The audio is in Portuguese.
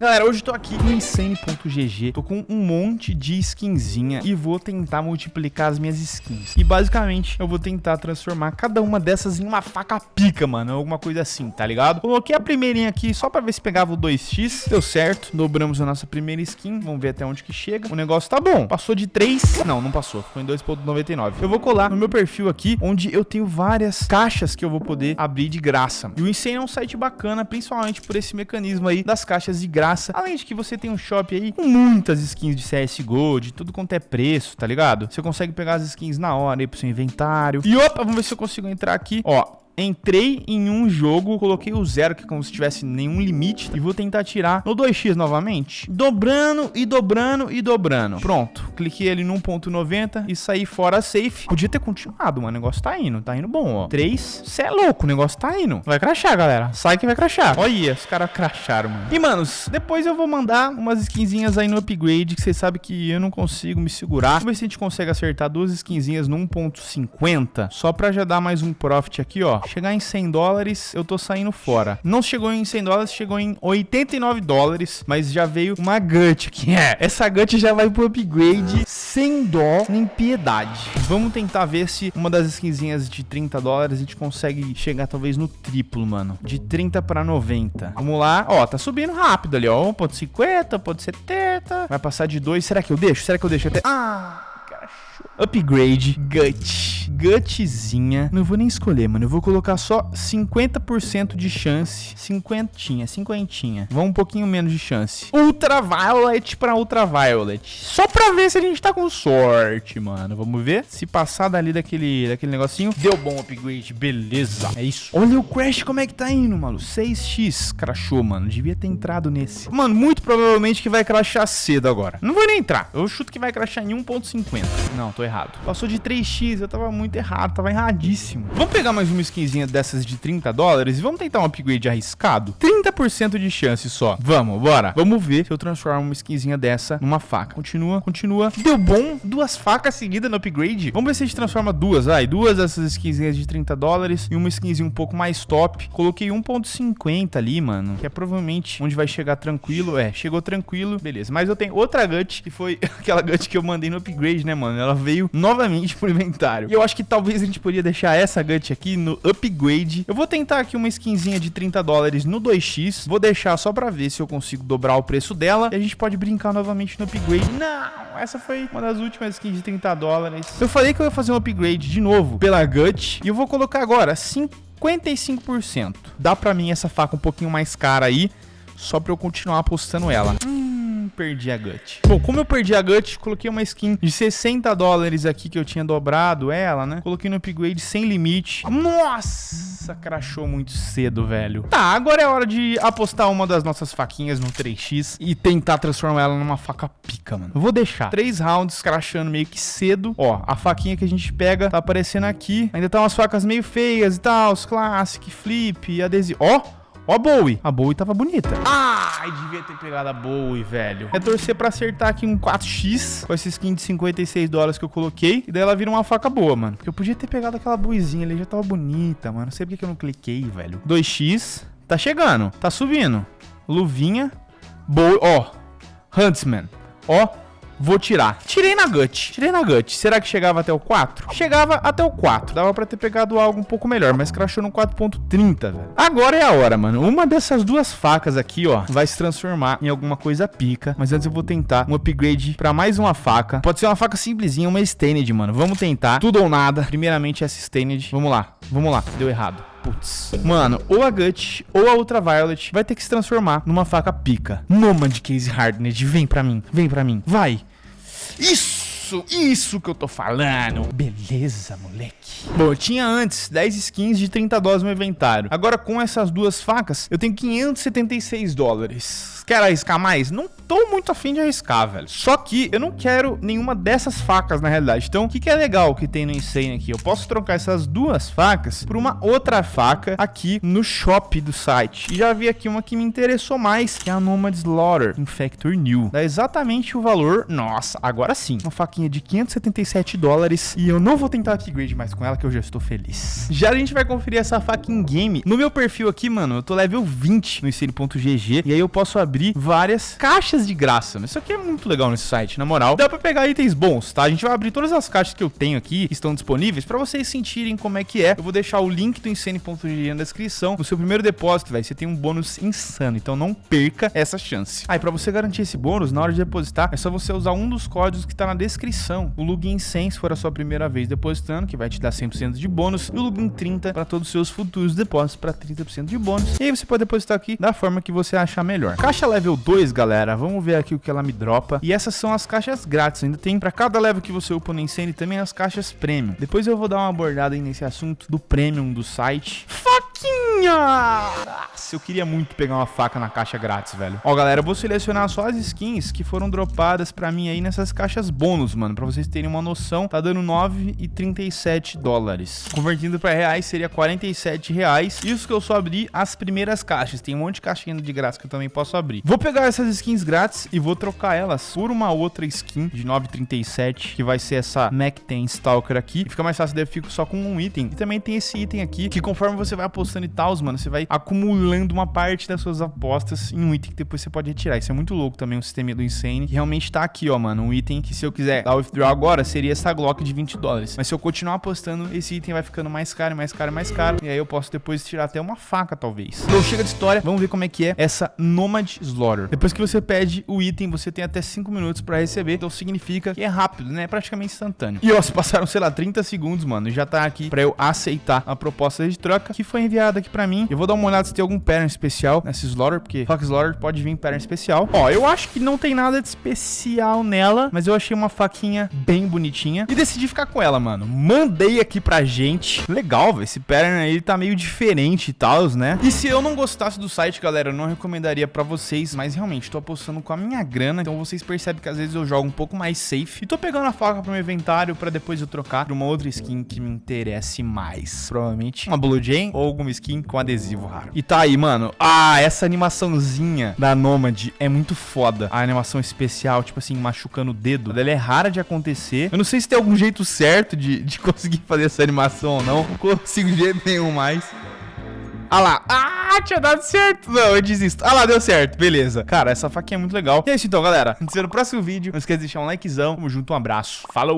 Galera, hoje eu tô aqui no Insane.gg, tô com um monte de skinzinha e vou tentar multiplicar as minhas skins. E basicamente eu vou tentar transformar cada uma dessas em uma faca pica, mano, alguma coisa assim, tá ligado? Coloquei a primeirinha aqui só pra ver se pegava o 2x, deu certo, dobramos a nossa primeira skin, vamos ver até onde que chega. O negócio tá bom, passou de 3, não, não passou, ficou em 2.99. Eu vou colar no meu perfil aqui, onde eu tenho várias caixas que eu vou poder abrir de graça. E o Insane é um site bacana, principalmente por esse mecanismo aí das caixas de graça graça. Além de que você tem um shop aí com muitas skins de CSGO, de tudo quanto é preço, tá ligado? Você consegue pegar as skins na hora aí pro seu inventário. E opa, vamos ver se eu consigo entrar aqui. Ó, entrei em um jogo, coloquei o zero, que é como se tivesse nenhum limite, e vou tentar tirar no 2x novamente, dobrando e dobrando e dobrando. Pronto, cliquei ali no 1.90 e saí fora safe. Podia ter continuado, mas o negócio tá indo, tá indo bom, ó. 3, cê é louco, o negócio tá indo. Vai crachar, galera. Sai que vai crachar. Olha, os caras cracharam, mano. E, manos, depois eu vou mandar umas skinzinhas aí no upgrade, que vocês sabem que eu não consigo me segurar. Vamos ver se a gente consegue acertar duas skinzinhas no 1.50, só pra já dar mais um profit aqui, ó. Chegar em 100 dólares, eu tô saindo fora. Não chegou em 100 dólares, chegou em 89 dólares, mas já veio uma gut aqui. É, essa gut já vai pro upgrade sem dó nem piedade. Vamos tentar ver se uma das skinzinhas de 30 dólares a gente consegue chegar talvez no triplo, mano. De 30 pra 90. Vamos lá. Ó, tá subindo rápido ali, ó. 1.50, 1.70. Vai passar de 2. Será que eu deixo? Será que eu deixo até... Ah... Upgrade Gut. Gutzinha. Não vou nem escolher, mano. Eu vou colocar só 50% de chance. Cinquentinha, cinquentinha. Vamos um pouquinho menos de chance. Ultraviolet pra Ultraviolet. Só pra ver se a gente tá com sorte, mano. Vamos ver. Se passar dali daquele, daquele negocinho. Deu bom upgrade. Beleza. É isso. Olha o Crash como é que tá indo, mano. 6x. Crashou, mano. Devia ter entrado nesse. Mano, muito provavelmente que vai crashar cedo agora. Não vou nem entrar. Eu chuto que vai crashar em 1.50. Não, tô errado. Passou de 3x, eu tava muito errado, tava erradíssimo. Vamos pegar mais uma skinzinha dessas de 30 dólares e vamos tentar um upgrade arriscado? 30% de chance só. Vamos, bora. Vamos ver se eu transformo uma skinzinha dessa numa faca. Continua, continua. Deu bom. Duas facas seguidas no upgrade. Vamos ver se a gente transforma duas, vai. Duas dessas skinzinhas de 30 dólares e uma skinzinha um pouco mais top. Coloquei 1.50 ali, mano, que é provavelmente onde vai chegar tranquilo. É, chegou tranquilo, beleza. Mas eu tenho outra gut, que foi aquela gut que eu mandei no upgrade, né, mano? Ela veio novamente pro inventário. E eu acho que talvez a gente poderia deixar essa gut aqui no upgrade. Eu vou tentar aqui uma skinzinha de 30 dólares no 2x. Vou deixar só pra ver se eu consigo dobrar o preço dela. E a gente pode brincar novamente no upgrade. Não, essa foi uma das últimas skins de 30 dólares. Eu falei que eu ia fazer um upgrade de novo pela gut. E eu vou colocar agora 55%. Dá pra mim essa faca um pouquinho mais cara aí. Só pra eu continuar apostando ela. Hum perdi a gut. Bom, como eu perdi a gut, coloquei uma skin de 60 dólares aqui que eu tinha dobrado ela, né? Coloquei no upgrade sem limite. Nossa, crashou muito cedo, velho. Tá, agora é hora de apostar uma das nossas faquinhas no 3x e tentar transformar ela numa faca pica, mano. Eu vou deixar três rounds crashando meio que cedo. Ó, a faquinha que a gente pega tá aparecendo aqui. Ainda tá umas facas meio feias e tal, os classic, flip, adesivo. Ó, Ó a Bowie. A Bowie tava bonita. Ai, devia ter pegado a Bowie, velho. É torcer pra acertar aqui um 4x com esse skin de 56 dólares que eu coloquei. E daí ela vira uma faca boa, mano. Porque eu podia ter pegado aquela Bowiezinha ali, já tava bonita, mano. Não sei porque que eu não cliquei, velho. 2x. Tá chegando. Tá subindo. Luvinha. Bowie. Ó. Huntsman. Ó. Vou tirar. Tirei na gut. Tirei na gut. Será que chegava até o 4? Chegava até o 4. Dava pra ter pegado algo um pouco melhor, mas crashou no 4.30, velho. Agora é a hora, mano. Uma dessas duas facas aqui, ó, vai se transformar em alguma coisa pica. Mas antes eu vou tentar um upgrade pra mais uma faca. Pode ser uma faca simplesinha, uma Stained, mano. Vamos tentar. Tudo ou nada. Primeiramente essa Stained. Vamos lá. Vamos lá. Deu errado. Putz. Mano, ou a Gut ou a Ultraviolet vai ter que se transformar numa faca pica. Nomad Case Hardened, vem pra mim, vem pra mim. Vai. Isso, isso que eu tô falando. Beleza, moleque. Bom, eu tinha antes 10 skins de 30 dólares no inventário. Agora com essas duas facas, eu tenho 576 dólares. Quero arriscar mais? Não tô muito afim de arriscar, velho. Só que eu não quero nenhuma dessas facas, na realidade. Então, o que, que é legal que tem no Insane aqui? Eu posso trocar essas duas facas por uma outra faca aqui no shop do site. E já vi aqui uma que me interessou mais, que é a Nomad Slaughter Infector New. Dá exatamente o valor... Nossa, agora sim. Uma faquinha faquinha de 577 dólares e eu não vou tentar upgrade mais com ela, que eu já estou feliz. Já a gente vai conferir essa faca em game. No meu perfil aqui, mano, eu tô level 20 no Insane.gg e aí eu posso abrir várias caixas de graça. Isso aqui é muito legal nesse site, na moral. Dá pra pegar itens bons, tá? A gente vai abrir todas as caixas que eu tenho aqui, que estão disponíveis, pra vocês sentirem como é que é. Eu vou deixar o link do Insane.gg na descrição. No seu primeiro depósito, velho, você tem um bônus insano, então não perca essa chance. Aí, ah, pra você garantir esse bônus, na hora de depositar, é só você usar um dos códigos que tá na descrição. O login 100 se for a sua primeira vez depositando, que vai te dar 100% de bônus, e o login 30 para todos os seus futuros depósitos para 30% de bônus. E aí você pode depositar aqui da forma que você achar melhor. Caixa level 2, galera, vamos ver aqui o que ela me dropa. E essas são as caixas grátis, ainda tem para cada level que você upa no Insane também as caixas premium. Depois eu vou dar uma abordada nesse assunto do premium do site. Faquinha! Nossa, eu queria muito pegar uma faca na caixa grátis, velho. Ó, galera, eu vou selecionar só as skins que foram dropadas pra mim aí nessas caixas bônus, mano. Pra vocês terem uma noção, tá dando 9,37 dólares. Convertindo pra reais, seria 47 reais. Isso que eu só abri as primeiras caixas. Tem um monte de caixinha de graça que eu também posso abrir. Vou pegar essas skins grátis e vou trocar elas por uma outra skin de 9,37, que vai ser essa Mac 10 Stalker aqui. E fica mais fácil, daí eu fico só com um item. E também tem esse item aqui, que conforme você vai apostando e tal, mano, você vai acumulando uma parte das suas apostas em um item que depois você pode retirar. Isso é muito louco também, o sistema do Insane. Que realmente tá aqui, ó, mano, um item que se eu quiser dar withdraw agora, seria essa Glock de 20 dólares. Mas se eu continuar apostando, esse item vai ficando mais caro, mais caro, mais caro. E aí eu posso depois tirar até uma faca, talvez. Então chega de história, vamos ver como é que é essa Nomad Slaughter. Depois que você pede o item, você tem até 5 minutos pra receber. Então significa que é rápido, né? É praticamente instantâneo. E ó, se passaram, sei lá, 30 segundos, mano, já tá aqui pra eu aceitar a proposta de troca que foi enviada aqui pra mim. Eu vou dar uma olhada se tem algum pattern especial nessa Slaughter, porque Fox Slaughter pode vir pattern especial. Ó, eu acho que não tem nada de especial nela, mas eu achei uma faquinha bem bonitinha e decidi ficar com ela, mano. Mandei aqui pra gente. Legal, velho. Esse pattern aí tá meio diferente e tal, né? E se eu não gostasse do site, galera, eu não recomendaria pra vocês, mas realmente tô apostando com a minha grana, então vocês percebem que às vezes eu jogo um pouco mais safe. E tô pegando a faca pro meu inventário pra depois eu trocar por uma outra skin que me interesse mais. Provavelmente uma Blue Jane ou alguma skin com adesivo raro. E tá aí, mano. Ah, essa animaçãozinha da Nomad é muito foda. A animação especial, tipo assim, machucando o dedo. Ela é rara de acontecer. Eu não sei se tem algum jeito certo de, de conseguir fazer essa animação ou não. Não consigo jeito nenhum mais. Ah lá. Ah, tinha dado certo. Não, eu desisto. Ah lá, deu certo. Beleza. Cara, essa faquinha é muito legal. E é isso então, galera. A gente se vê no próximo vídeo. Não esqueça de deixar um likezão. Tamo junto, um abraço. Falou!